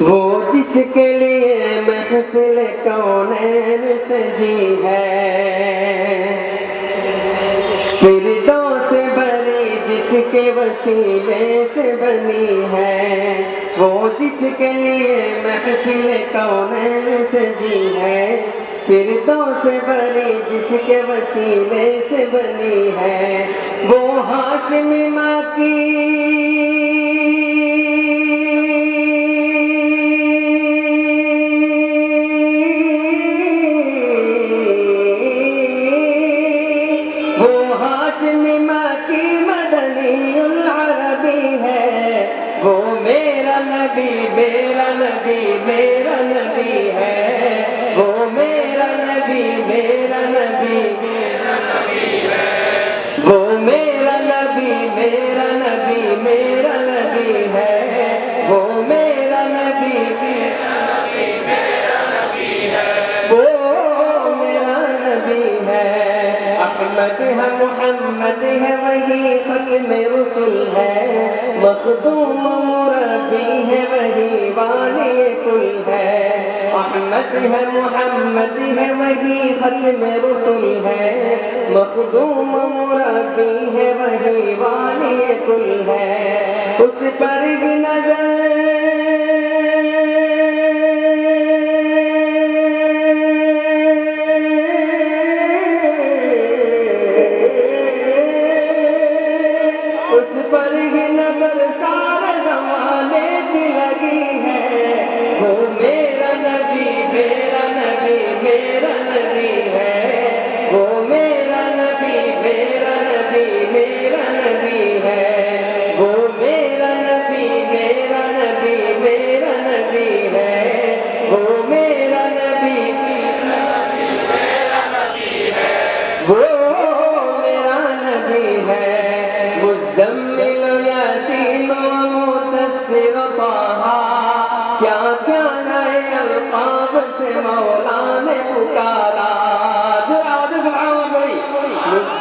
وہ جس کے لیے محفل کونین سجی ہے۔ فردوں سے بری جس کے وسیلے سے بنی ہے۔ وہ جس کے لیے محفل کونین سجی ہے۔ فردوں سے بری جس کے وسیلے سے بنی ہے۔ وہ ہاشم ماں کی نبی، میرا نبی میرا نبی ہے۔ وہ میرا نبی میرا نبی وہ میرا نبی میرا نبی میرا نبی ہے۔ وہ میرا نبی وہ میرا نبی ہے۔ احمد ہے، محمد ہے، وہی ختم رسول ہے۔ مخدوم مربی امت ہے محمد ہے، وہی ختم رسول ہے۔ مخدوم مربی ہے، وہی والی کل ہے۔ اس پر بھی نظر میرا نبی ہے وہ میرا نبی میرا نبی میرا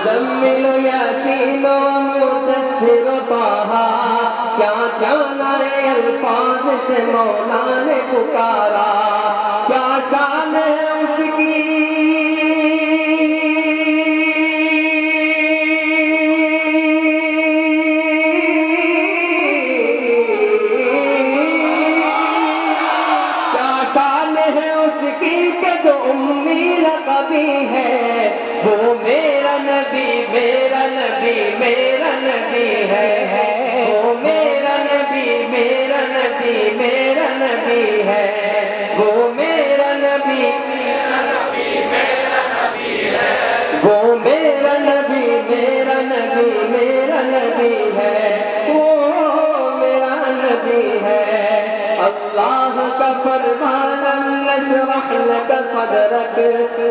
مزمل یاسین و مدثر طہ کیا کیا نئے الفاظ سے مولا نے پکارا؟ کیا شان ہے اس کیا شان ہے اس کی کہ جو امی لقبی ہے نبی، میرا نبی میرا نبی ہے وہ میرا نبی میرا نبی میرا نبی ہے۔ وہ میرا نبی، وہ میرا نبی میرا نبی میرا نبی ہے۔ وہ میرا نبی ہے۔ اللہ کا فرمان نشرح لك صدرك.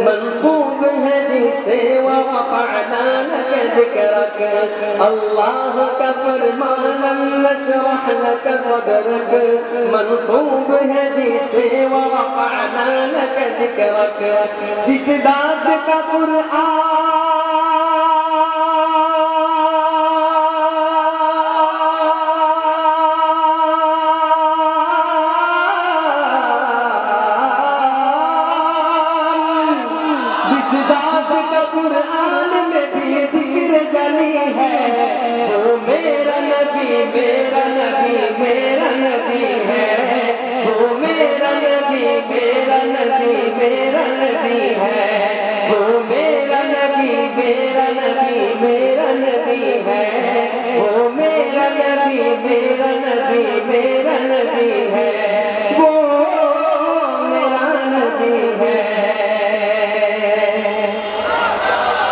منصوب هجيسي سے ورفعنا لك ذكرك. الله كفر ما لم نشرح لك صدرك. منصوب هجيسي سے ورفعنا لك ذكرك. جس قرآن جس ذات کا قرآن میں بھی ذکر جلی ہے، وہ میرا نبی میرا نبی میرا نبی ہے۔ وہ میرا نبی میرا نبی میرا نبی ہے۔ وہ میرا نبی میرا نبی میرا نبی ہے۔ وہ میرا نبی میرا نبی میرا نبی ہے۔